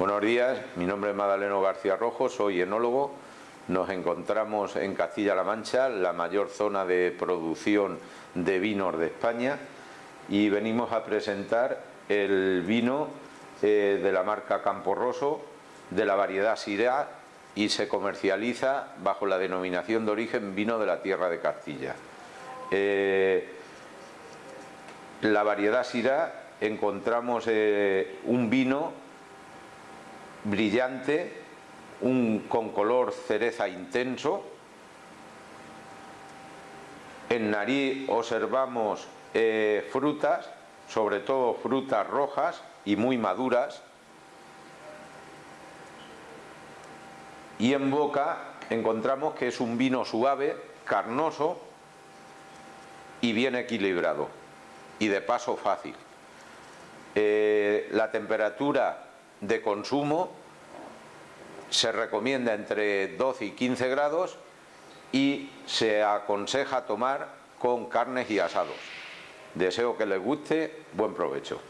Buenos días, mi nombre es Madaleno García Rojo, soy enólogo. Nos encontramos en Castilla-La Mancha, la mayor zona de producción de vinos de España y venimos a presentar el vino eh, de la marca Campo Rosso, de la variedad Syrah y se comercializa bajo la denominación de origen vino de la tierra de Castilla. Eh, la variedad Syrah encontramos eh, un vino brillante, un, con color cereza intenso. En nariz observamos eh, frutas, sobre todo frutas rojas y muy maduras. Y en boca encontramos que es un vino suave, carnoso y bien equilibrado y de paso fácil. Eh, la temperatura de consumo se recomienda entre 12 y 15 grados y se aconseja tomar con carnes y asados. Deseo que les guste, buen provecho.